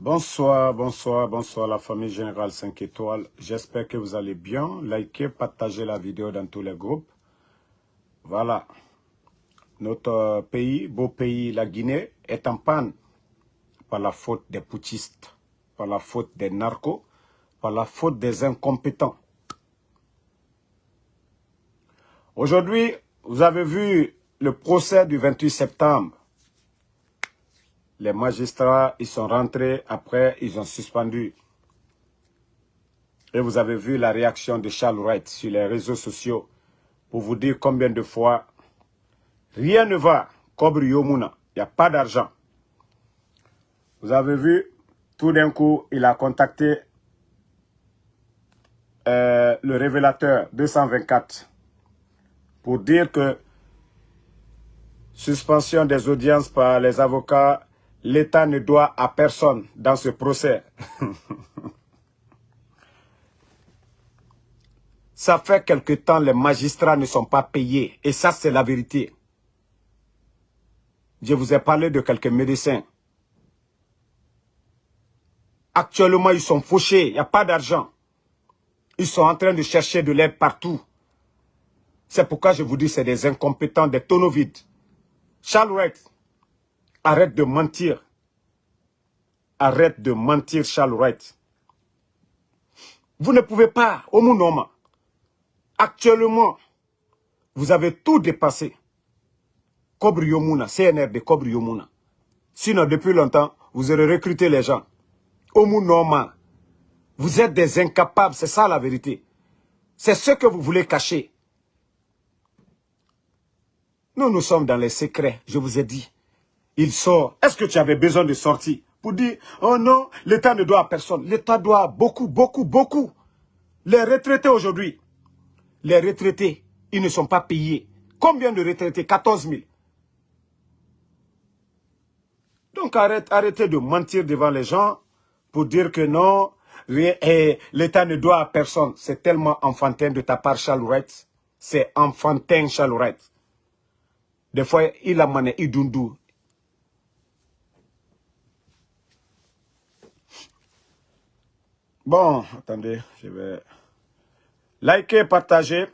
Bonsoir, bonsoir, bonsoir la famille Générale 5 étoiles. J'espère que vous allez bien. Likez, partagez la vidéo dans tous les groupes. Voilà. Notre pays, beau pays, la Guinée, est en panne par la faute des putschistes, par la faute des narcos, par la faute des incompétents. Aujourd'hui, vous avez vu le procès du 28 septembre. Les magistrats, ils sont rentrés, après, ils ont suspendu. Et vous avez vu la réaction de Charles Wright sur les réseaux sociaux pour vous dire combien de fois rien ne va. Kobre Yomuna, il n'y a pas d'argent. Vous avez vu, tout d'un coup, il a contacté euh, le révélateur 224 pour dire que suspension des audiences par les avocats, l'État ne doit à personne dans ce procès. ça fait quelque temps les magistrats ne sont pas payés. Et ça, c'est la vérité. Je vous ai parlé de quelques médecins. Actuellement, ils sont fauchés. Il n'y a pas d'argent. Ils sont en train de chercher de l'aide partout. C'est pourquoi je vous dis c'est des incompétents, des tonneaux vides. Charles Wright, arrête de mentir. Arrête de mentir, Charles Wright. Vous ne pouvez pas, au monde Actuellement, vous avez tout dépassé. Kobre Yomuna, CNRD Kobre Yomuna. Sinon, depuis longtemps, vous aurez recruté les gens. Au monde Vous êtes des incapables, c'est ça la vérité. C'est ce que vous voulez cacher. Nous, nous sommes dans les secrets, je vous ai dit. Il sort. Est-ce que tu avais besoin de sortir pour dire, oh non, l'État ne doit à personne. L'État doit beaucoup, beaucoup, beaucoup. Les retraités aujourd'hui, les retraités, ils ne sont pas payés. Combien de retraités? 14 000. Donc arrête, arrêtez de mentir devant les gens pour dire que non, eh, l'État ne doit à personne. C'est tellement enfantin de ta part, Charles C'est enfantin, Charles des fois, il a mané idundu. Bon, attendez, je vais liker, partager.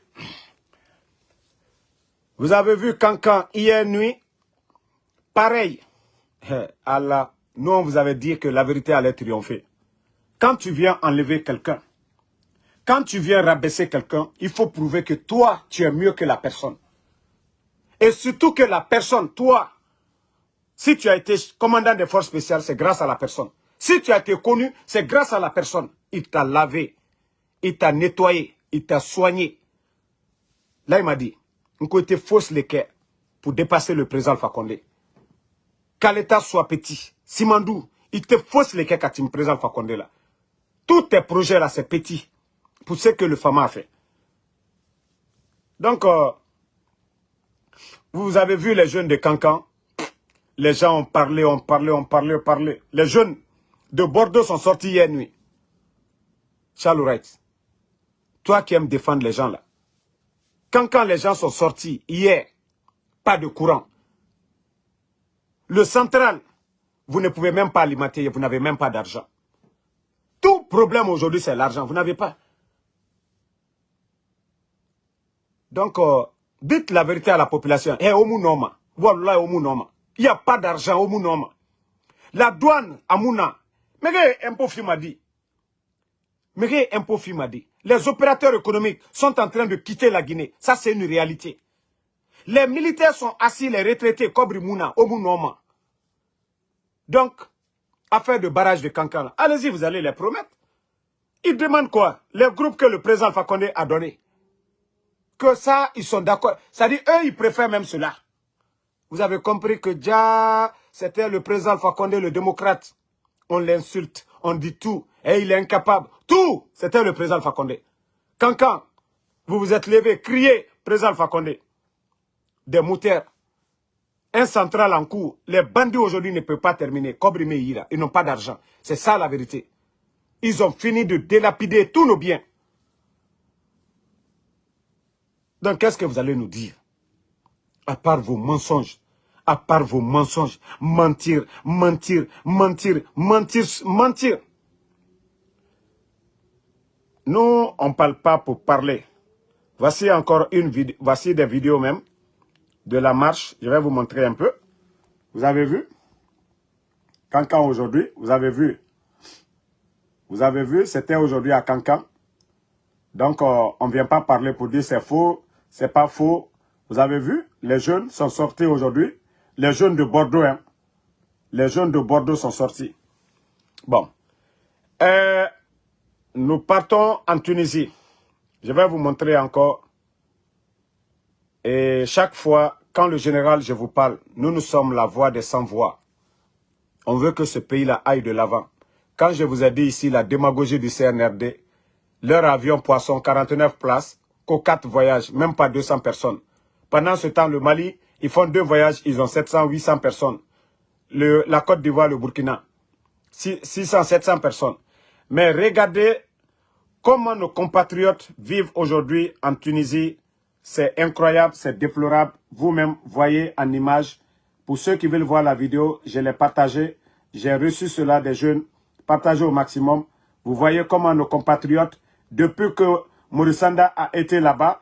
Vous avez vu Cancan hier nuit, pareil. Nous on vous avait dit que la vérité allait triompher. Quand tu viens enlever quelqu'un, quand tu viens rabaisser quelqu'un, il faut prouver que toi, tu es mieux que la personne. Et surtout que la personne, toi, si tu as été commandant des forces spéciales, c'est grâce à la personne. Si tu as été connu, c'est grâce à la personne. Il t'a lavé, il t'a nettoyé, il t'a soigné. Là, il m'a dit, on côté fausse les pour dépasser le président Fakonde. Qu'à l'État soit petit. Simandou, il te fausse les quand tu me présentes Fakonde là. Tous tes projets là, c'est petit. Pour ce que le FAMA a fait. Donc, euh, vous avez vu les jeunes de Cancan? Les gens ont parlé, ont parlé, ont parlé, ont parlé. Les jeunes de Bordeaux sont sortis hier nuit. Charles toi qui aimes défendre les gens là. Quand, quand les gens sont sortis hier, pas de courant. Le central, vous ne pouvez même pas alimenter, vous n'avez même pas d'argent. Tout problème aujourd'hui, c'est l'argent. Vous n'avez pas. Donc, euh, Dites la vérité à la population. Eh, Il n'y a pas d'argent au Noma. La douane à Mouna. Mais impôt m'a dit. Mais impôt m'a dit. Les opérateurs économiques sont en train de quitter la Guinée. Ça, c'est une réalité. Les militaires sont assis, les retraités, Kobri Mouna, Noma. Donc, affaire de barrage de Kankana. Allez-y, vous allez les promettre. Ils demandent quoi? Les groupes que le président Fakonde a donnés que ça, ils sont d'accord. C'est-à-dire, eux, ils préfèrent même cela. Vous avez compris que déjà, c'était le président Fakonde, le démocrate. On l'insulte, on dit tout, et il est incapable. Tout, c'était le président Fakonde. Quand, quand vous vous êtes levé, criez, président Fakonde, des mouteurs, un central en cours, les bandits aujourd'hui ne peuvent pas terminer. Kobrimé Ira, ils n'ont pas d'argent. C'est ça la vérité. Ils ont fini de délapider tous nos biens. Donc, qu'est-ce que vous allez nous dire? À part vos mensonges, à part vos mensonges, mentir, mentir, mentir, mentir, mentir. Nous, on ne parle pas pour parler. Voici encore une vidéo, voici des vidéos même de la marche. Je vais vous montrer un peu. Vous avez vu? Cancan aujourd'hui, vous avez vu. Vous avez vu, c'était aujourd'hui à Cancan. Donc, euh, on ne vient pas parler pour dire c'est faux, c'est pas faux. Vous avez vu, les jeunes sont sortis aujourd'hui. Les jeunes de Bordeaux, hein. Les jeunes de Bordeaux sont sortis. Bon. Euh, nous partons en Tunisie. Je vais vous montrer encore. Et chaque fois, quand le général, je vous parle, nous, nous sommes la voix des sans-voix. On veut que ce pays-là aille de l'avant. Quand je vous ai dit ici la démagogie du CNRD, leur avion poisson, 49 places, qu'aux 4 voyages, même pas 200 personnes. Pendant ce temps, le Mali, ils font deux voyages, ils ont 700, 800 personnes. Le, la Côte d'Ivoire, le Burkina, 600, 700 personnes. Mais regardez comment nos compatriotes vivent aujourd'hui en Tunisie. C'est incroyable, c'est déplorable. Vous-même voyez en image. Pour ceux qui veulent voir la vidéo, je l'ai partagée. J'ai reçu cela des jeunes. Partagez au maximum. Vous voyez comment nos compatriotes, depuis que Morissanda a été là-bas,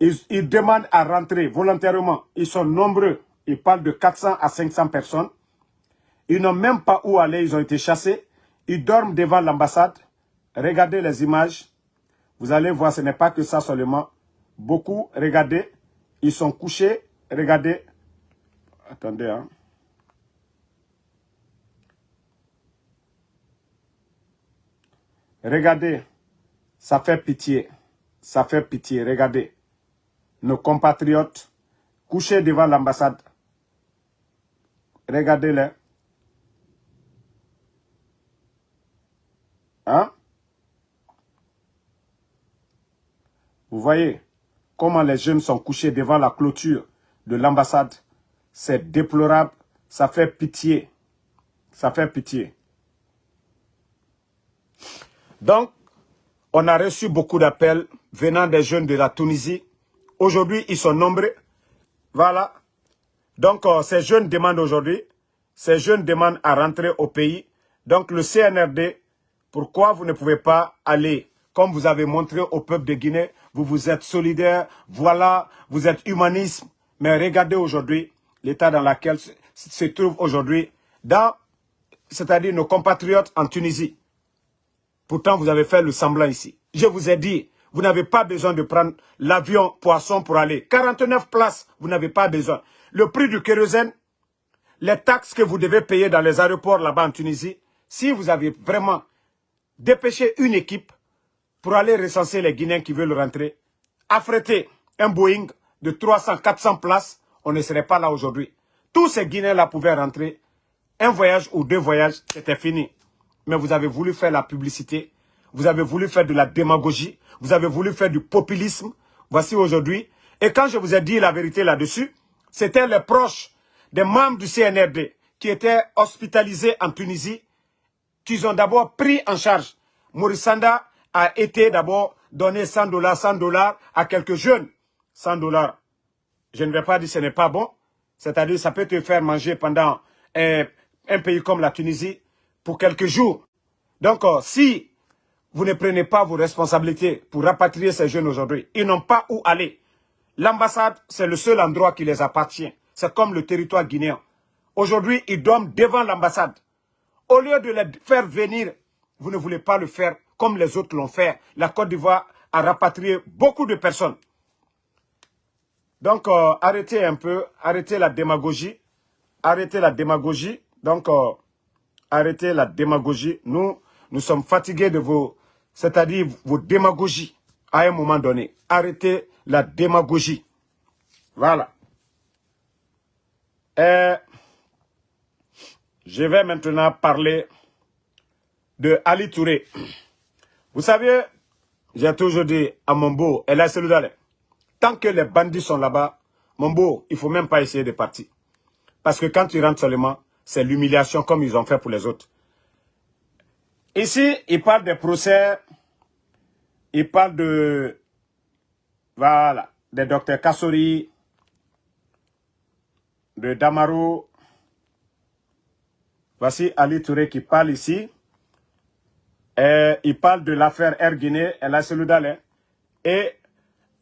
ils, ils, demandent à rentrer volontairement. Ils sont nombreux. Ils parlent de 400 à 500 personnes. Ils n'ont même pas où aller. Ils ont été chassés. Ils dorment devant l'ambassade. Regardez les images. Vous allez voir, ce n'est pas que ça seulement. Beaucoup, regardez. Ils sont couchés. Regardez. Attendez, hein. Regardez. Ça fait pitié. Ça fait pitié. Regardez. Nos compatriotes couchés devant l'ambassade. Regardez-les. Hein? Vous voyez comment les jeunes sont couchés devant la clôture de l'ambassade. C'est déplorable. Ça fait pitié. Ça fait pitié. Donc, on a reçu beaucoup d'appels venant des jeunes de la Tunisie. Aujourd'hui, ils sont nombreux. Voilà. Donc, euh, ces jeunes demandent aujourd'hui, ces jeunes demandent à rentrer au pays. Donc, le CNRD pourquoi vous ne pouvez pas aller, comme vous avez montré au peuple de Guinée, vous vous êtes solidaire, voilà, vous êtes humanisme. Mais regardez aujourd'hui l'état dans lequel se trouve aujourd'hui, c'est-à-dire nos compatriotes en Tunisie. Pourtant, vous avez fait le semblant ici. Je vous ai dit, vous n'avez pas besoin de prendre l'avion poisson pour aller. 49 places, vous n'avez pas besoin. Le prix du kérosène, les taxes que vous devez payer dans les aéroports là-bas en Tunisie, si vous avez vraiment dépêcher une équipe pour aller recenser les Guinéens qui veulent rentrer, affréter un Boeing de 300, 400 places, on ne serait pas là aujourd'hui. Tous ces Guinéens-là pouvaient rentrer. Un voyage ou deux voyages, c'était fini. Mais vous avez voulu faire la publicité, vous avez voulu faire de la démagogie, vous avez voulu faire du populisme. Voici aujourd'hui. Et quand je vous ai dit la vérité là-dessus, c'était les proches des membres du CNRD qui étaient hospitalisés en Tunisie qu'ils ont d'abord pris en charge. Morissanda a été d'abord donné 100 dollars, 100 dollars à quelques jeunes. 100 dollars. Je ne vais pas dire que ce n'est pas bon. C'est-à-dire ça peut te faire manger pendant un, pays comme la Tunisie pour quelques jours. Donc, euh, si vous ne prenez pas vos responsabilités pour rapatrier ces jeunes aujourd'hui, ils n'ont pas où aller. L'ambassade, c'est le seul endroit qui les appartient. C'est comme le territoire guinéen. Aujourd'hui, ils dorment devant l'ambassade. Au lieu de les faire venir, vous ne voulez pas le faire comme les autres l'ont fait. La Côte d'Ivoire a rapatrié beaucoup de personnes. Donc, euh, arrêtez un peu, arrêtez la démagogie, arrêtez la démagogie. Donc, euh, arrêtez la démagogie. Nous, nous sommes fatigués de vos, c'est-à-dire vos démagogies à un moment donné. Arrêtez la démagogie. Voilà. Et je vais maintenant parler de Ali Touré. Vous savez, j'ai toujours dit à Mombo, et là, tant que les bandits sont là-bas, Mombo, il ne faut même pas essayer de partir. Parce que quand tu rentres seulement, c'est l'humiliation comme ils ont fait pour les autres. Ici, il parle des procès, il parle de, voilà, des docteurs Kassori, de Damaro. Voici Ali Touré qui parle ici. Il parle de l'affaire Air Guinée, et la Seloudalé. Et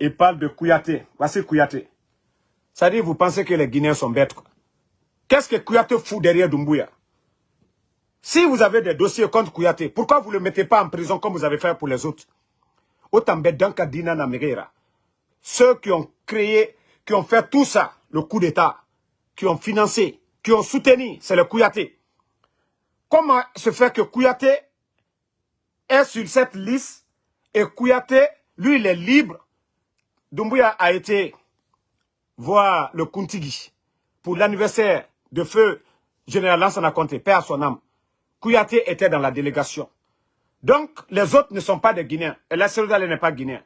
il parle de Kouyaté. Voici Kouyaté. Ça dit, vous pensez que les Guinéens sont bêtes. Qu'est-ce que Kouyaté fout derrière Doumbouya? Si vous avez des dossiers contre Kouyaté, pourquoi vous ne le mettez pas en prison comme vous avez fait pour les autres? Autant bête Kadina Namereira. Ceux qui ont créé, qui ont fait tout ça, le coup d'État, qui ont financé, qui ont soutenu, c'est le Kouyaté. Comment se fait que Kouyaté est sur cette liste et Kouyaté, lui, il est libre. Doumbouya a été voir le Kuntigi pour l'anniversaire de feu général Lansana Conté, père à son âme. Kouyaté était dans la délégation. Donc, les autres ne sont pas des Guinéens. Et la n'est pas guinéen.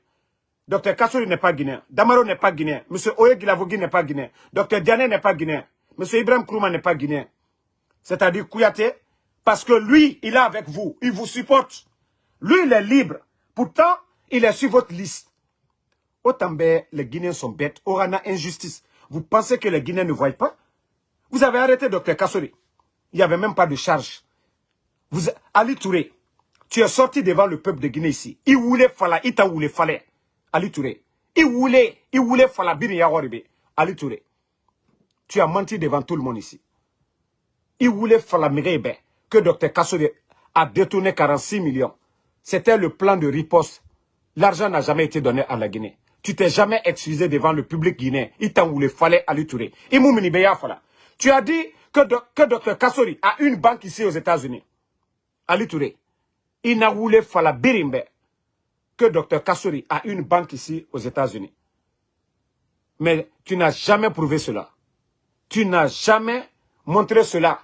Docteur Kassouri n'est pas guinéen. Damaro n'est pas guinéen. Monsieur Oye Gilavogui n'est pas guinéen. Docteur Diané n'est pas guinéen. Monsieur Ibrahim Kourouma n'est pas guinéen. C'est-à-dire Kouyaté, parce que lui, il est avec vous. Il vous supporte. Lui, il est libre. Pourtant, il est sur votre liste. Autant les Guinéens sont bêtes. Orana injustice. Vous pensez que les Guinéens ne voient pas? Vous avez arrêté Docteur Kassouri. Il n'y avait même pas de charge. Vous, Ali Touré, tu es sorti devant le peuple de Guinée ici. Il voulait fala, il t'a voulu fallait. Ali Touré. Il voulait, il voulait fala bini. Ali. Tu as menti devant tout le monde ici. Il voulait fala mirebe que Dr Kassouri a détourné 46 millions. C'était le plan de riposte. L'argent n'a jamais été donné à la Guinée. Tu t'es jamais excusé devant le public guinéen. Il t'en voulait fallait Ali Touré. Tu as dit que, que Dr Kassouri a une banque ici aux États-Unis. Ali Touré il n'a voulu la birimbe que Dr Kassouri a une banque ici aux États-Unis. Mais tu n'as jamais prouvé cela. Tu n'as jamais montré cela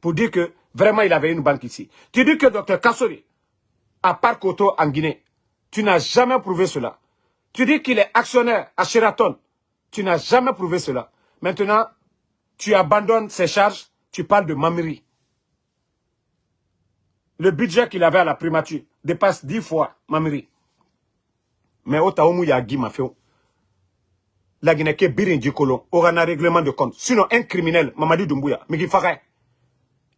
pour dire que vraiment il avait une banque ici. Tu dis que Dr Kassouri a Parc Auto en Guinée. Tu n'as jamais prouvé cela. Tu dis qu'il est actionnaire à Sheraton. Tu n'as jamais prouvé cela. Maintenant, tu abandonnes ses charges, tu parles de Mamiri le budget qu'il avait à la primature dépasse dix fois Mamiri. Mais au Taoumou Yagi m'a fait. La Guinée qui birin du colon aura un règlement de compte. Sinon, un criminel, Mamadi Doumbouya, mais qui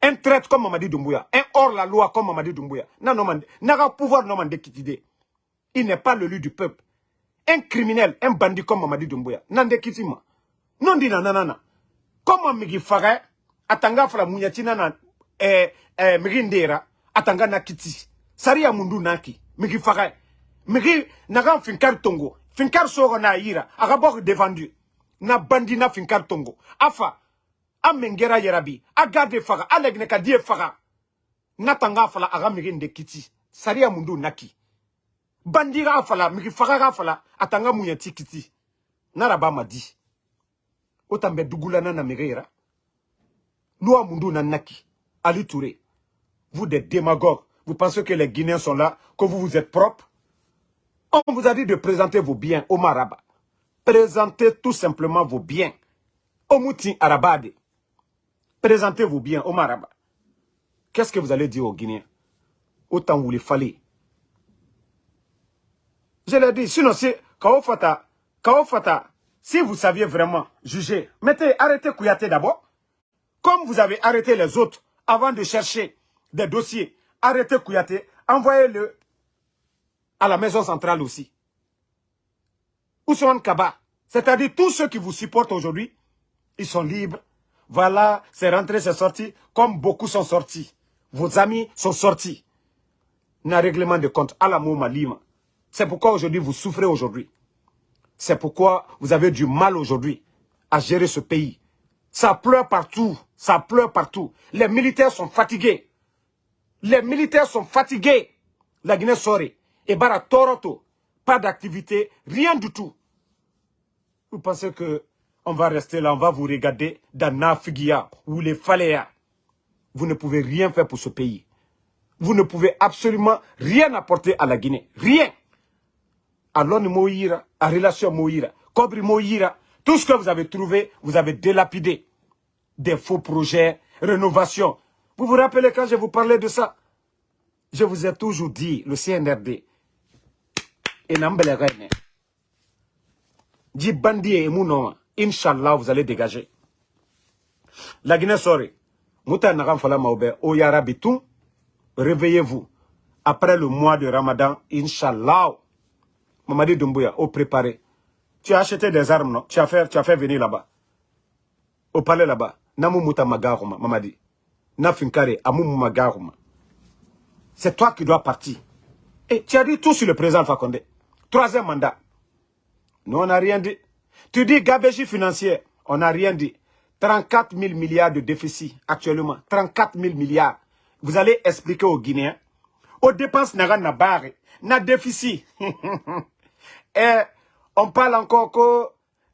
un traître comme Mamadi Doumbouya, un hors-la-loi comme Mamadi Doumbouya, n'a pouvoir non kitide. Il n'est pas le lieu du peuple. Un criminel, un bandit comme Mamadi Doumbouya, n'ande kitima. Non dit nanana. Comment Migi ferait, atanga fala mounyatina na, eh, eh, Migindera, atanga na kiti sariya mundu naki migi faga migi naga finkar tongo finkar sogo na yira aga bok défendu na bandi na finkar tongo afa amengera yerabi agade faga alegne ka die faga. Natanga fala aga migi nde kiti. Sariya mundu naki. Bandi ga fala migi faga ga fala atanga munyati kiti. Naraba madi. Otambe dugulana na migera loi mundu na naki. Ali touré vous des démagogues, vous pensez que les Guinéens sont là, que vous vous êtes propres On vous a dit de présenter vos biens au Maraba. Présentez tout simplement vos biens. Au Mouti Arabade. Présentez vos biens au Maraba. Qu'est-ce que vous allez dire aux Guinéens? Autant vous les fallait. Je l'ai dit, sinon c'est Kaofata, Kaofata, si vous saviez vraiment juger, mettez, arrêtez Kouyaté d'abord. Comme vous avez arrêté les autres avant de chercher des dossiers. Arrêtez Kouyaté, envoyez-le à la maison centrale aussi. Ousmane Kaba, c'est-à-dire tous ceux qui vous supportent aujourd'hui, ils sont libres. Voilà, c'est rentré, c'est sorti, comme beaucoup sont sortis. Vos amis sont sortis. N'a règlement de compte à la Malima. C'est pourquoi aujourd'hui vous souffrez aujourd'hui. C'est pourquoi vous avez du mal aujourd'hui à gérer ce pays. Ça pleure partout, ça pleure partout. Les militaires sont fatigués. Les militaires sont fatigués. La Guinée Soré. Et Bara Toroto. Pas d'activité, rien du tout. Vous pensez que on va rester là, on va vous regarder dans Nafigia ou les Faléa. Vous ne pouvez rien faire pour ce pays. Vous ne pouvez absolument rien apporter à la Guinée. Rien. À l'ONU Moïra, à Relation Moïra, Cobri Moïra, tout ce que vous avez trouvé, vous avez délapidé. Des faux projets, rénovation, vous vous rappelez quand je vous parlais de ça? Je vous ai toujours dit, le CNRD, et Dit Bandi et Inch'Allah, vous allez dégager. La Guinée sorry. Mouta Nagam Fala Maoube, O Yarabitou, réveillez-vous. Après le mois de Ramadan, Inch'Allah, Mamadi Doumbouya, au préparé. Tu as acheté des armes, non? Tu as, fait, venir là-bas. Au palais là-bas. Namou Mouta Magaruma, Mamadi. Nafinkare, Amou Magaruma. C'est toi qui dois partir. Et tu as dit tout sur le président Fakonde. Troisième mandat. Nous, on n'a rien dit. Tu dis gabégie financière. On n'a rien dit. 34 000 milliards de déficit actuellement. 34 000 milliards. Vous allez expliquer aux Guinéens. Aux dépenses, n'a na barre. Na déficit. Et on parle encore que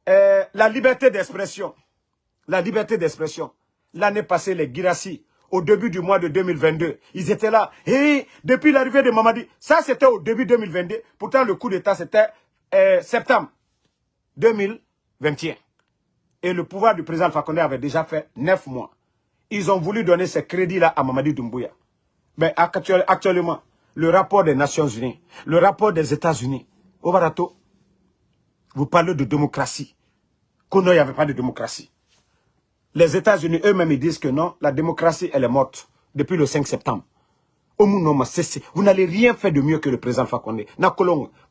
euh, la liberté d'expression. La liberté d'expression. L'année passée, les Girassi, au début du mois de 2022, ils étaient là. Et depuis l'arrivée de Mamadi, ça c'était au début 2022. Pourtant, le coup d'État, c'était septembre 2021. Et le pouvoir du président Fakonde avait déjà fait neuf mois. Ils ont voulu donner ces crédits-là à Mamadi Doumbouya. Mais actuellement, le rapport des Nations Unies, le rapport des États-Unis, au Barato, vous parlez de démocratie. Qu'on n'y avait pas de démocratie. Les États-Unis eux-mêmes disent que non, la démocratie, elle est morte depuis le 5 septembre. Vous n'allez rien faire de mieux que le président Fakonde.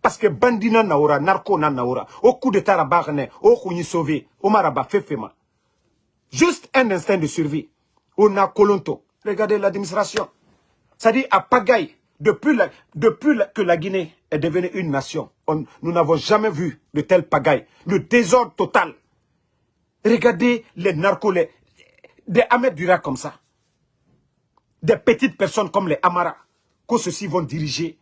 Parce que bandina naora, narco na naora, au coup de tarabagane, au coup sauvé, au maraba fefema. Juste un instinct de survie. On a colonto. Regardez l'administration. Dit à pagaille. Depuis, que la Guinée est devenue une nation, nous n'avons jamais vu de tel pagaille. Le désordre total. Regardez les narcos, des Ahmed Dura comme ça. Des petites personnes comme les Amara, que ceux-ci vont diriger.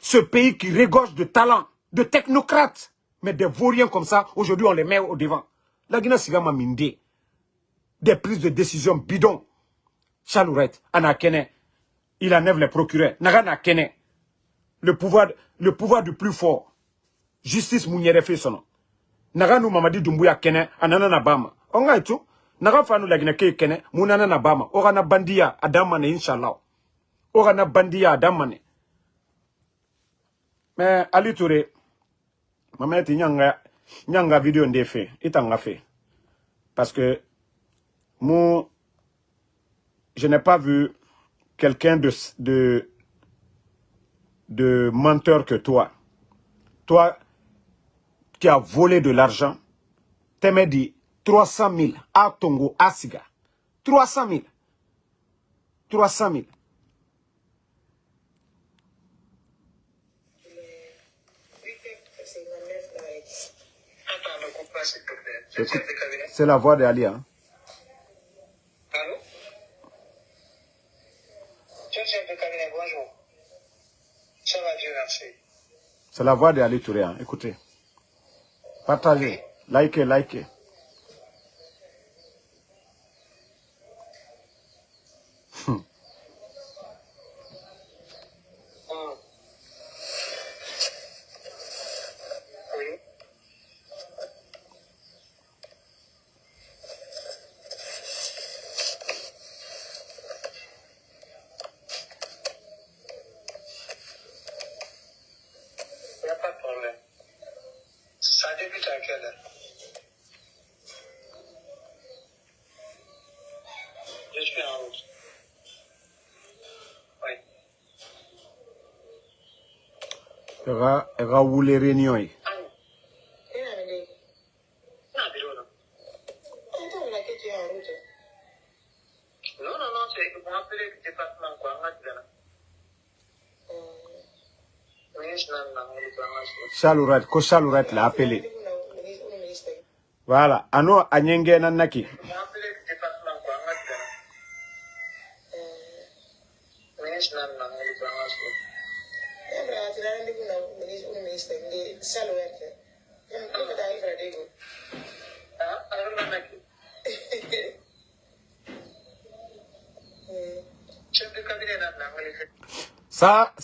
Ce pays qui régorge de talents, de technocrates. Mais des vauriens comme ça, aujourd'hui on les met au devant. La Guinée Sigama Minde. Des prises de décision bidons. Chalourette, Anakene, il enlève les procureurs. Nagana Kene, le pouvoir, le pouvoir du plus fort. Justice Mouniere fait son nom. Naganu Mamadi Dumbuya Kene, anana na bama. Onga itu, naga fanu lagina ke kene, munana na bama. Ogana bandia adamane inshallah. Ogana bandia adamane. Mais Ali Touré, mameti nyanga, nyanga vidéo ndefe, itanga fait. Parce que, moi, je n'ai pas vu quelqu'un de, de, de menteur que toi. Toi, qui as volé de l'argent, t'as dit 300 000 à Tongo, à Siga. 300 000. 300 000. C'est la voix d'Ali. Hein? Allô? Chef de cabinet, bonjour. Ça va, Dieu merci. C'est la voix d'Ali Touré. Hein. Écoutez. Partagez. Likez, likez. Wule réunion ye Chalourat, ko Chalourat l'a appelé. Voilà, ano anyenge nanaki? Ça,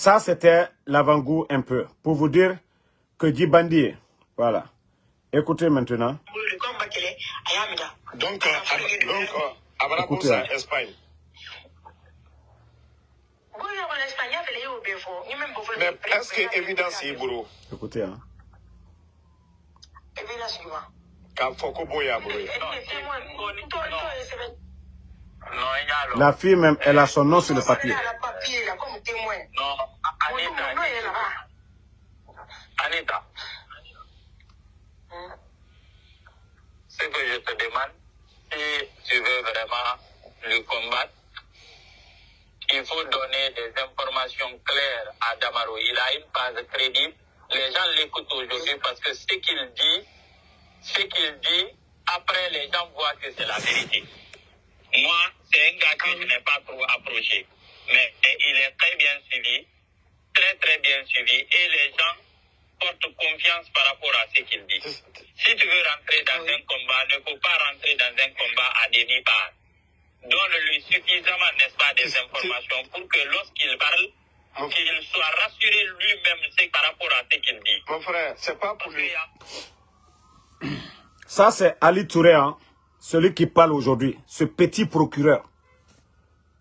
ça c'était l'avant-goût un peu, pour vous dire que Djibandi, voilà. Écoutez maintenant. Donc, euh, donc euh, Écoutez, hein. Espagne. Mais est-ce que évidence est boulot Écoutez, hein. La fille même, elle a son nom sur le papier. Non, Anita. Anita. Ce que je te demande, si tu veux vraiment le combattre, il faut donner des informations claires à Damaro. Il a une base crédible. Les gens l'écoutent aujourd'hui parce que ce qu'il dit, ce qu'il dit, après les gens voient que c'est la vérité. Moi, c'est un gars que je n'ai pas trop approché. Mais il est très bien suivi, très très bien suivi. Et les gens portent confiance par rapport à ce qu'il dit. Si tu veux rentrer dans un combat, ne faut pas rentrer dans un combat à demi-part. Donne-lui suffisamment, n'est-ce pas, des informations pour que lorsqu'il parle, qu'il soit rassuré lui-même par rapport à ce qu'il dit. Mon frère, c'est pas pour lui. Ça, c'est Ali Touré, hein, celui qui parle aujourd'hui, ce petit procureur.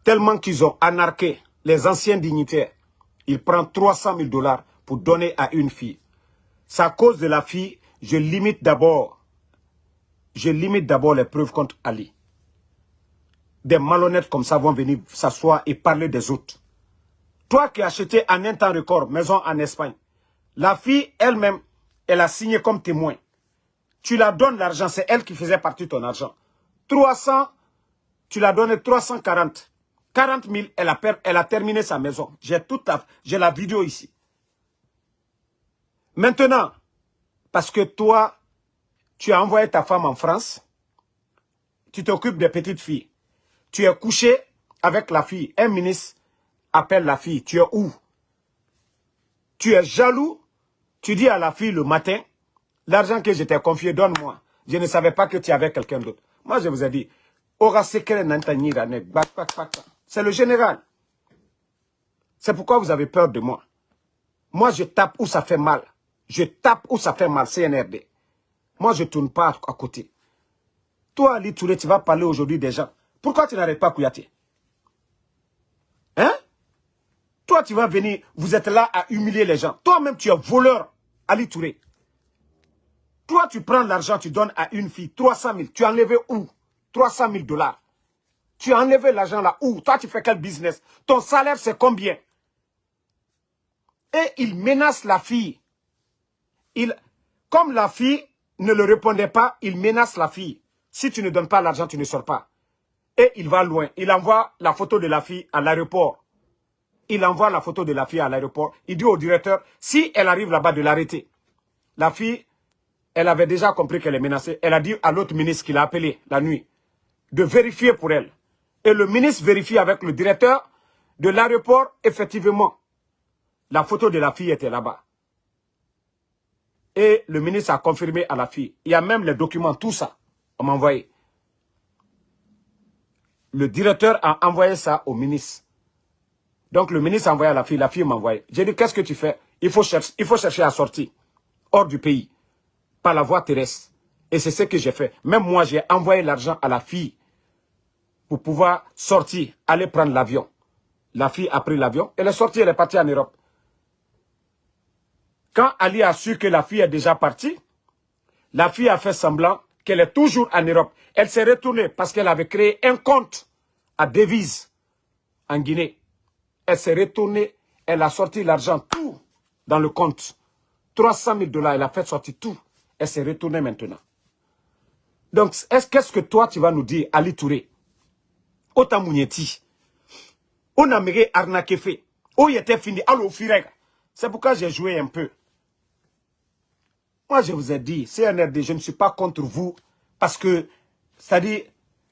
Tellement qu'ils ont anarqué les anciens dignitaires. Il prend 300 000 dollars pour donner à une fille. C'est à cause de la fille, je limite d'abord, je limite d'abord les preuves contre Ali. Des malhonnêtes comme ça vont venir s'asseoir et parler des autres. Toi qui as acheté en un temps record maison en Espagne, la fille elle-même, elle a signé comme témoin. Tu la donnes l'argent, c'est elle qui faisait partie de ton argent. 300, tu l'as donné 340. 40 000, elle a, elle a terminé sa maison. J'ai la, j'ai la vidéo ici. Maintenant, parce que toi, tu as envoyé ta femme en France, tu t'occupes des petites filles. Tu es couché avec la fille. Un ministre appelle la fille. Tu es où? Tu es jaloux? Tu dis à la fille le matin, l'argent que je t'ai confié, donne-moi. Je ne savais pas que tu avais quelqu'un d'autre. Moi, je vous ai dit, c'est le général. C'est pourquoi vous avez peur de moi. Moi, je tape où ça fait mal. Je tape où ça fait mal, CNRD. Moi, je ne tourne pas à côté. Toi, Ali Touré, tu vas parler aujourd'hui des gens. Pourquoi tu n'arrêtes pas Kouyaté? Hein? Toi, tu vas venir, vous êtes là à humilier les gens. Toi-même, tu es voleur, Ali Touré. Toi, tu prends l'argent, tu donnes à une fille 300 000. Tu as enlevé où? 300 000 dollars. Tu as enlevé l'argent là où? Toi, tu fais quel business? Ton salaire, c'est combien? Et il menace la fille. Il, comme la fille ne le répondait pas, il menace la fille. Si tu ne donnes pas l'argent, tu ne sors pas. Et il va loin. Il envoie la photo de la fille à l'aéroport. Il envoie la photo de la fille à l'aéroport. Il dit au directeur, si elle arrive là-bas, de l'arrêter. La fille, elle avait déjà compris qu'elle est menacée. Elle a dit à l'autre ministre qui l'a appelé la nuit de vérifier pour elle. Et le ministre vérifie avec le directeur de l'aéroport, effectivement, la photo de la fille était là-bas. Et le ministre a confirmé à la fille. Il y a même les documents, tout ça. On m'a envoyé. Le directeur a envoyé ça au ministre. Donc le ministre a envoyé à la fille, la fille m'a envoyé. J'ai dit, qu'est-ce que tu fais? Il faut, chercher, il faut chercher à sortir hors du pays, par la voie terrestre. Et c'est ce que j'ai fait. Même moi, j'ai envoyé l'argent à la fille pour pouvoir sortir, aller prendre l'avion. La fille a pris l'avion, elle est sortie, elle est partie en Europe. Quand Ali a su que la fille est déjà partie, la fille a fait semblant qu'elle est toujours en Europe. Elle s'est retournée parce qu'elle avait créé un compte à devise en Guinée. Elle s'est retournée, elle a sorti l'argent, tout dans le compte. 300 000 dollars, elle a fait sortir tout. Elle s'est retournée maintenant. Donc, qu'est-ce que toi, tu vas nous dire, Ali Touré? Ota munyeti on a arnaqué fait. Oh il était fini allo c'est pourquoi j'ai joué un peu. Moi je vous ai dit CNRD je ne suis pas contre vous parce que dit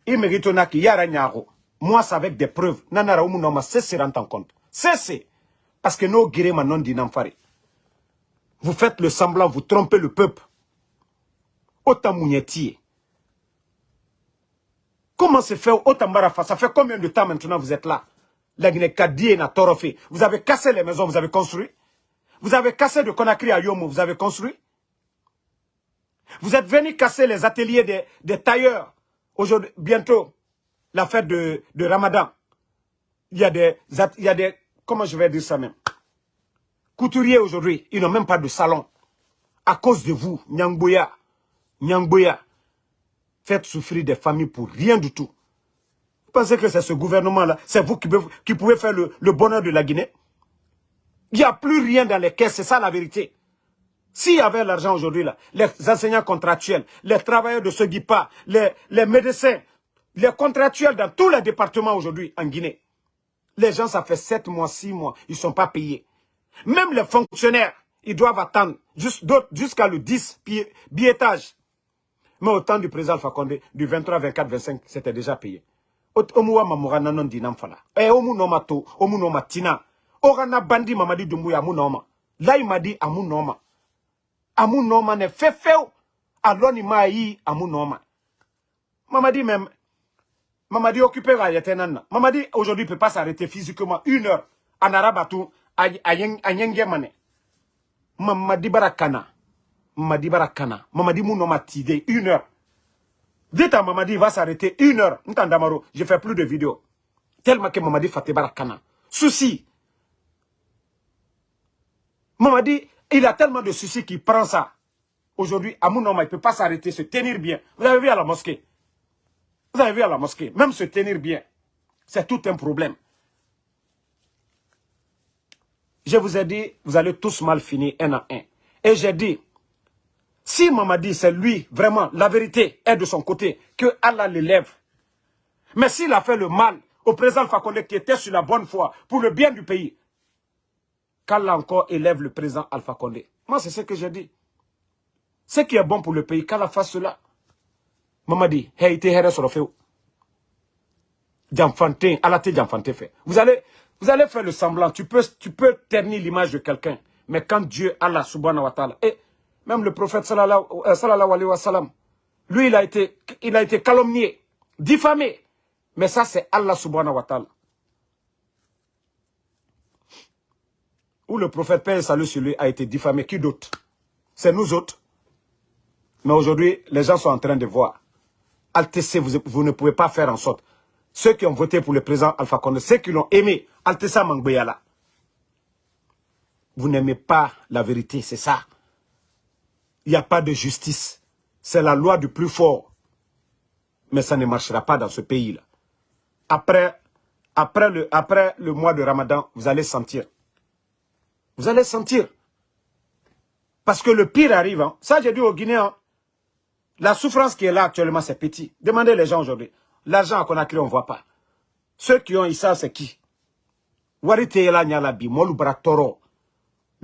il mérite qui yara nyaro. Moi c'est avec des preuves. Nanara umu no ma cessez en compte. Cessez parce que nos guérés non dinamfare vous faites le semblant vous trompez le peuple munyeti Comment se fait Otambarafa Ça fait combien de temps maintenant vous êtes là? Vous avez cassé les maisons, vous avez construit. Vous avez cassé de Conakry à Yomo, vous avez construit. Vous êtes venu casser les ateliers des, tailleurs. Aujourd'hui, bientôt, la fête de, de Ramadan. Il y a des, il y a des, comment je vais dire ça même? Couturiers aujourd'hui, ils n'ont même pas de salon. À cause de vous, Nyangboya, Nyangboya, faites souffrir des familles pour rien du tout. Vous pensez que c'est ce gouvernement-là, c'est vous qui, pouvez faire le, bonheur de la Guinée? Il n'y a plus rien dans les caisses, c'est ça la vérité. S'il y avait l'argent aujourd'hui, là, les enseignants contractuels, les travailleurs de ce GIPA, les, les médecins, les contractuels dans tous les départements aujourd'hui en Guinée, les gens, ça fait 7 mois, 6 mois, ils ne sont pas payés. Même les fonctionnaires, ils doivent attendre jusqu'à le 10 billettage. Mais au temps du président Fakonde, du 23, 24, 25, c'était déjà payé. Omuwa mamura nanon dinam fala. Eh, omu noma to, omu noma tina. Orana bandi mamadi dumbuya amu noma. Là, il m'a dit amu noma. Amu noma ne fait fait. Alors, il m'a dit amu noma. Mamadi même, Mamadi occupé à Yatenana. Mamadi aujourd'hui peut pas s'arrêter physiquement une heure en arabe à tout, à Yengemane. Mamadi Barakana. Mamadi Barakana. Mamadi Mounoma Tide, une heure. Dites à Mamadi, il va s'arrêter une heure. Ntandamaro, je fais plus de vidéos. Tellement que Mamadi Fateh Barakana. Souci. Mamadi, il a tellement de soucis qu'il prend ça. Aujourd'hui, à Mounoma, il ne peut pas s'arrêter, se tenir bien. Vous avez vu à la mosquée? Vous avez vu à la mosquée, même se tenir bien, c'est tout un problème. Je vous ai dit, vous allez tous mal finir un à un. Et j'ai dit, si Mamadi, c'est lui, vraiment, la vérité est de son côté, que Allah l'élève. Mais s'il a fait le mal au président Fakonde qui était sur la bonne foi, pour le bien du pays, qu'Allah encore élève le président Alpha Condé. Moi, c'est ce que j'ai dit. Ce qui est bon pour le pays, qu'Allah fasse cela. Mamadi, Allah te fait. Vous allez, vous allez faire le semblant. Tu peux, tu peux ternir l'image de quelqu'un. Mais quand Dieu, Allah subhanahu wa ta'ala, et même le prophète sallallahu, euh, sallallahu alayhi wa sallam, lui, il a été, il a été calomnié, diffamé. Mais ça, c'est Allah subhanahu wa ta'ala. Où le prophète Père salut sur lui a été diffamé. Qui d'autre? C'est nous autres. Mais aujourd'hui, les gens sont en train de voir. Altessé, vous, ne pouvez pas faire en sorte. Ceux qui ont voté pour le président Alpha Condé, ceux qui l'ont aimé, Altessa Mangbeyala. Vous n'aimez pas la vérité, c'est ça. Il n'y a pas de justice. C'est la loi du plus fort. Mais ça ne marchera pas dans ce pays-là. Après, après, le, mois de Ramadan, vous allez sentir. Vous allez sentir. Parce que le pire arrive. Hein. Ça, j'ai dit aux Guinéens. La souffrance qui est là actuellement, c'est petit. Demandez les gens aujourd'hui. L'argent qu'on a créé, on ne voit pas. Ceux qui ont eu ça, c'est qui? Le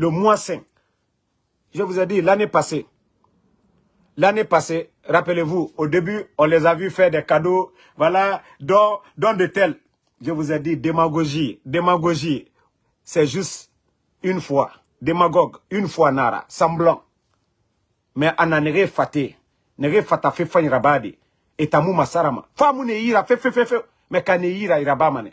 mois 5. Je vous ai dit, l'année passée, l'année passée, rappelez-vous, au début, on les a vus faire des cadeaux, voilà, dans, dans de tels. Je vous ai dit, démagogie, démagogie, c'est juste une fois. Démagogue, une fois nara, semblant. Mais en a faté nege fata fe fa irabadi etamu masarama famu ne ira fe fe fe fe mais kane ira irabamane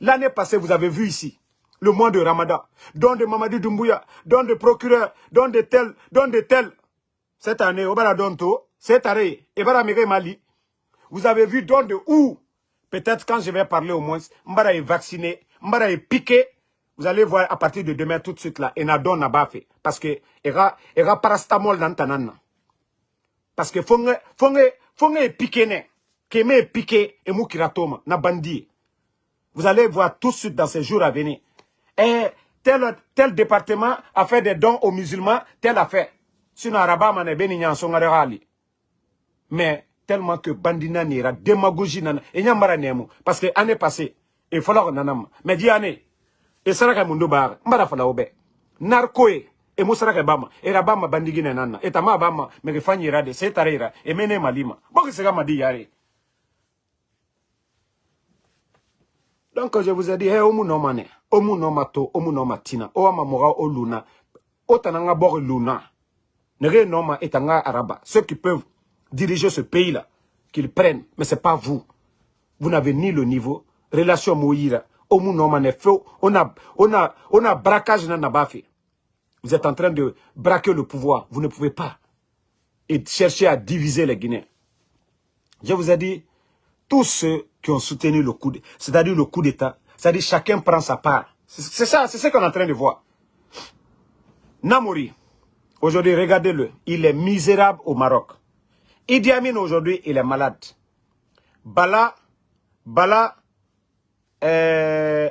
l'année passée vous avez vu ici le mois de Ramadan. Don de Mamadi Doumbouya don de procureur don de tel don de tel cette année donto cette année mege mali. Vous avez vu don de où? Peut-être quand je vais parler au moins mbara est vacciné mbara est piqué vous allez voir à partir de demain tout de suite là et na na fait. Parce que era era parastamol dans tanana parce que fonge fonge fonge piqué keme piqué et kiratoma na vous allez voir tout de suite dans ces jours à venir. Et tel tel département a fait des dons aux musulmans tel a fait sinon araba mane beni nyanso ngare mais tellement que bandina nira démagogie nana et nyamara nemu parce que année passée et falloir nanam mais di année. Et saraka mundo bar mbara fala obe. Narcoé e musaraka bama. Era bama bandigine nana etama bama megefanyira de setarera emene malima boki sega madi yare donc je vous ai dit hey omu no mane omu no mato omu no matina o ama moga o luna o tananga bor luna nege no ma etanga araba ceux qui peuvent diriger ce pays là qu'ils prennent mais c'est pas vous vous n'avez ni le niveau relation moïra omu no mane feu on a on a on a vous êtes en train de braquer le pouvoir. Vous ne pouvez pas. Et chercher à diviser les Guinéens. Je vous ai dit, tous ceux qui ont soutenu le coup, c'est-à-dire le coup d'État, c'est-à-dire chacun prend sa part. C'est ça, c'est ce qu'on est en train de voir. Namori, aujourd'hui, regardez-le, il est misérable au Maroc. Idi Amin aujourd'hui, il est malade. Bala, Bala, euh,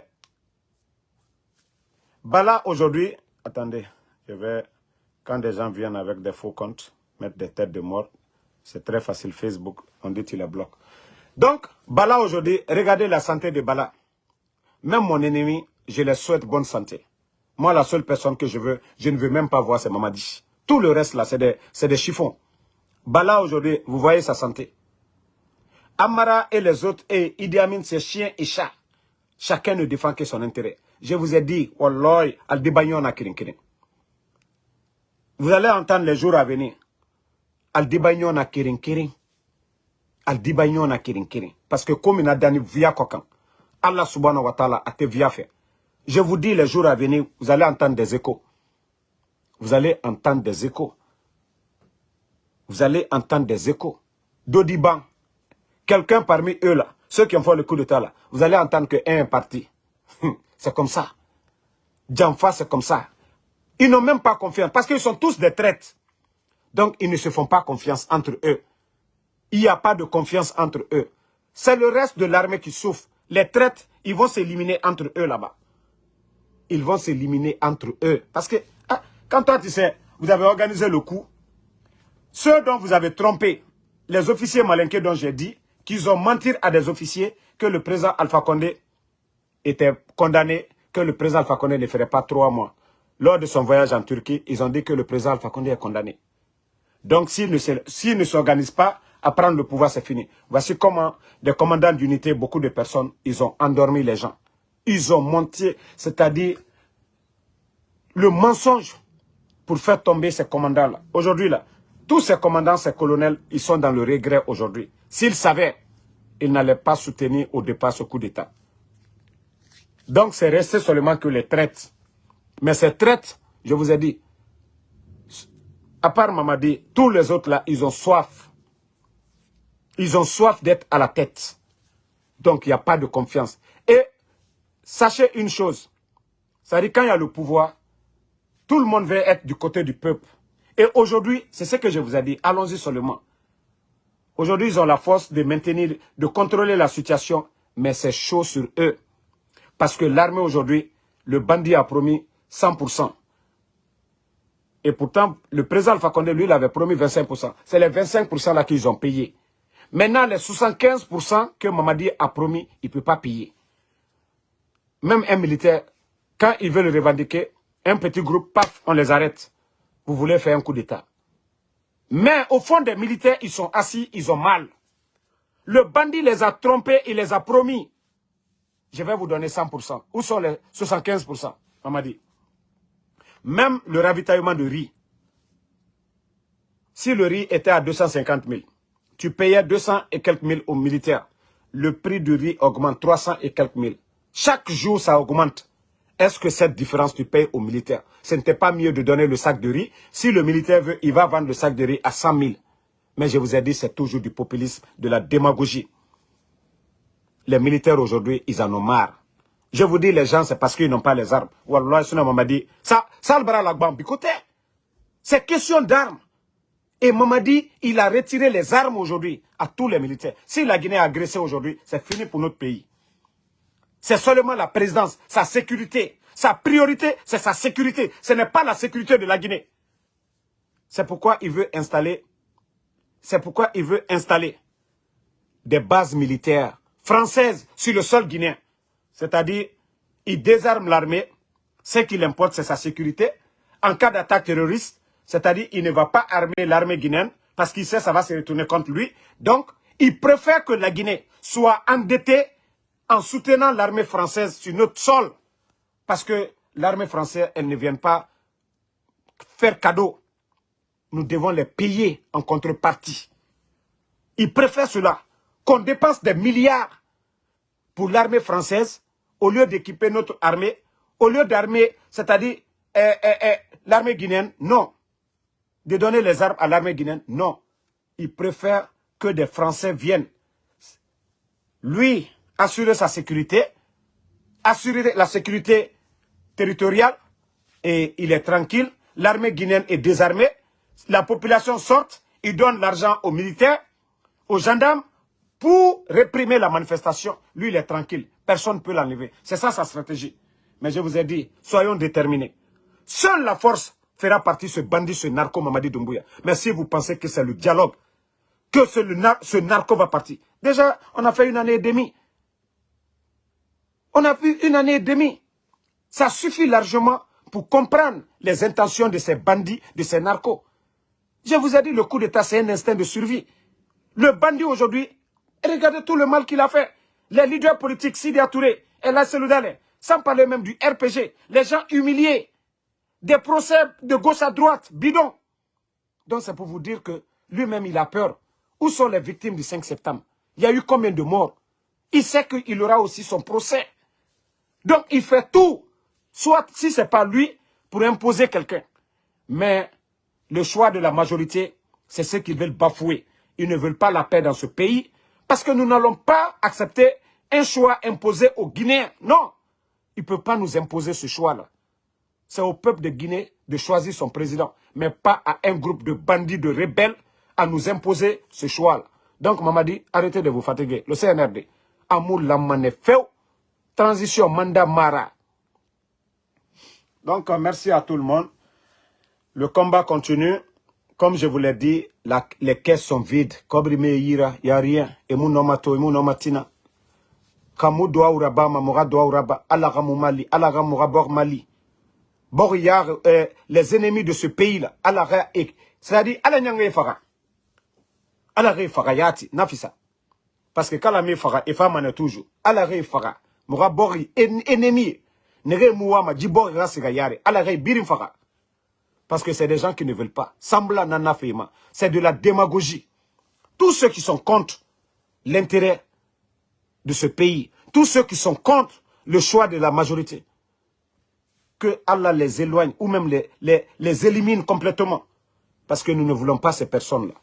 Bala aujourd'hui, attendez, je vais, quand des gens viennent avec des faux comptes, mettre des têtes de mort, c'est très facile, Facebook, on dit tu les bloques. Donc, Bala aujourd'hui, regardez la santé de Bala. Même mon ennemi, je lui souhaite bonne santé. Moi, la seule personne que je veux, je ne veux même pas voir, c'est Mamadi. Tout le reste là, c'est des, chiffons. Bala aujourd'hui, vous voyez sa santé. Amara et les autres, et Idi Amin, c'est chien et chat. Chacun ne défend que son intérêt. Je vous ai dit, Wallah, al na kirin Vous allez entendre les jours à venir. Al na kirin kirin. Al na kirin kirin. Parce que comme il a donné via kokan, Allah subhanahu wa ta'ala a te via fait. Je vous dis, les jours à venir, vous allez entendre des échos. Vous allez entendre des échos. Vous allez entendre des échos. Dodiban, quelqu'un parmi eux là, ceux qui ont fait le coup d'état là, vous allez entendre qu'un est parti. C'est comme ça. Djanfa, c'est comme ça. Ils n'ont même pas confiance parce qu'ils sont tous des traites. Donc, ils ne se font pas confiance entre eux. Il n'y a pas de confiance entre eux. C'est le reste de l'armée qui souffre. Les traites, ils vont s'éliminer entre eux là-bas. Ils vont s'éliminer entre eux. Parce que, ah, quand toi, tu sais, vous avez organisé le coup, ceux dont vous avez trompé, les officiers malinqués dont j'ai dit, qu'ils ont menti à des officiers que le président Alpha Condé était condamné, que le président Alpha Condé ne ferait pas trois mois. Lors de son voyage en Turquie, ils ont dit que le président Alpha Condé est condamné. Donc, s'il ne s'organise pas à prendre le pouvoir, c'est fini. Voici comment des commandants d'unité, beaucoup de personnes, ils ont endormi les gens. Ils ont menti, c'est-à-dire le mensonge pour faire tomber ces commandants-là. Aujourd'hui, là, tous ces commandants, ces colonels, ils sont dans le regret aujourd'hui. S'ils savaient, ils n'allaient pas soutenir au départ ce coup d'État. Donc, c'est resté seulement que les traites. Mais ces traites, je vous ai dit, à part Mamadi, tous les autres là, ils ont soif. Ils ont soif d'être à la tête. Donc, il n'y a pas de confiance. Sachez une chose, dit quand il y a le pouvoir, tout le monde veut être du côté du peuple. Et aujourd'hui, c'est ce que je vous ai dit, allons-y seulement. Aujourd'hui, ils ont la force de maintenir, de contrôler la situation, mais c'est chaud sur eux. Parce que l'armée aujourd'hui, le bandit a promis 100%. Et pourtant, le président Alpha Condé, lui, il avait promis 25%. C'est les 25% là qu'ils ont payé. Maintenant, les 75% que Mamadi a promis, il ne peut pas payer. Même un militaire, quand il veut le revendiquer, un petit groupe, paf, on les arrête. Vous voulez faire un coup d'État. Mais au fond des militaires, ils sont assis, ils ont mal. Le bandit les a trompés, il les a promis je vais vous donner 100%. Où sont les 75% On m'a. Même le ravitaillement de riz. Si le riz était à 250 000, tu payais 200 et quelques mille aux militaires. Le prix du riz augmente 300 et quelques mille. Chaque jour, ça augmente. Est-ce que cette différence, tu payes aux militaires Ce n'était pas mieux de donner le sac de riz. Si le militaire veut, il va vendre le sac de riz à 100 000. Mais je vous ai dit, c'est toujours du populisme, de la démagogie les militaires aujourd'hui, ils en ont marre. Je vous dis, les gens, c'est parce qu'ils n'ont pas les armes. Wallah, sinon, m'a dit, ça, ça le bras la côté. C'est question d'armes. Et Mamadi, il a retiré les armes aujourd'hui à tous les militaires. Si la Guinée a agressé aujourd'hui, c'est fini pour notre pays. C'est seulement la présidence, sa sécurité. Sa priorité, c'est sa sécurité. Ce n'est pas la sécurité de la Guinée. C'est pourquoi il veut installer, c'est pourquoi il veut installer des bases militaires française sur le sol guinéen. C'est-à-dire, il désarme l'armée. Ce qu'il importe, c'est sa sécurité. En cas d'attaque terroriste, c'est-à-dire, il ne va pas armer l'armée guinéenne parce qu'il sait que ça va se retourner contre lui. Donc, il préfère que la Guinée soit endettée en soutenant l'armée française sur notre sol. Parce que l'armée française, elle ne vient pas faire cadeau. Nous devons les payer en contrepartie. Il préfère cela qu'on dépense des milliards pour l'armée française, au lieu d'équiper notre armée, au lieu d'armer, c'est-à-dire eh, eh, eh, l'armée guinéenne, non. De donner les armes à l'armée guinéenne, non. Il préfère que des Français viennent. Lui, assurer sa sécurité, assurer la sécurité territoriale, et il est tranquille. L'armée guinéenne est désarmée. La population sort, il donne l'argent aux militaires, aux gendarmes, pour réprimer la manifestation. Lui, il est tranquille. Personne ne peut l'enlever. C'est ça sa stratégie. Mais je vous ai dit, soyons déterminés. Seule la force fera partie ce bandit, ce narco Mamadi Doumbouya. Mais si vous pensez que c'est le dialogue, que ce, narco va partir. Déjà, on a fait une année et demie. On a vu une année et demie. Ça suffit largement pour comprendre les intentions de ces bandits, de ces narcos. Je vous ai dit, le coup d'État, c'est un instinct de survie. Le bandit aujourd'hui, regardez tout le mal qu'il a fait. Les leaders politiques, Sidi Touré, et Seloudale, sans parler même du RPG, les gens humiliés, des procès de gauche à droite, bidon. Donc c'est pour vous dire que lui-même, il a peur. Où sont les victimes du 5 septembre? Il y a eu combien de morts? Il sait qu'il aura aussi son procès. Donc il fait tout, soit si ce n'est pas lui, pour imposer quelqu'un. Mais le choix de la majorité, c'est ce qu'ils veulent bafouer. Ils ne veulent pas la paix dans ce pays, parce que nous n'allons pas accepter un choix imposé aux Guinéens. Non, ils ne peuvent pas nous imposer ce choix-là. C'est au peuple de Guinée de choisir son président, mais pas à un groupe de bandits, de rebelles, à nous imposer ce choix-là. Donc, Mamadi, arrêtez de vous fatiguer. Le CNRD, Amour Lamane transition mandat Mara. Donc, euh, merci à tout le monde. Le combat continue. Comme je vous l'ai dit, les caisses sont vides. Kobrime Ira, il n'y a rien. Mon nomato, mon nomatina. Kamu doa uraba, mamora doa uraba, alagamu mali, alagamu rabor mali. Boryar, euh, les ennemis de ce pays-là, alaga et, c'est-à-dire, ala nyanga fara. Ala fara yati, nafisa. Parce que kalame fara, et femme toujours. Ala fara. Moura bori, ennemi. Nere mouama, djibori rasiga. Ala birim fara. Parce que c'est des gens qui ne veulent pas. Sambla nana feima. C'est de la démagogie. Tous ceux qui sont contre l'intérêt de ce pays, tous ceux qui sont contre le choix de la majorité, que Allah les éloigne ou même les élimine complètement. Parce que nous ne voulons pas ces personnes-là.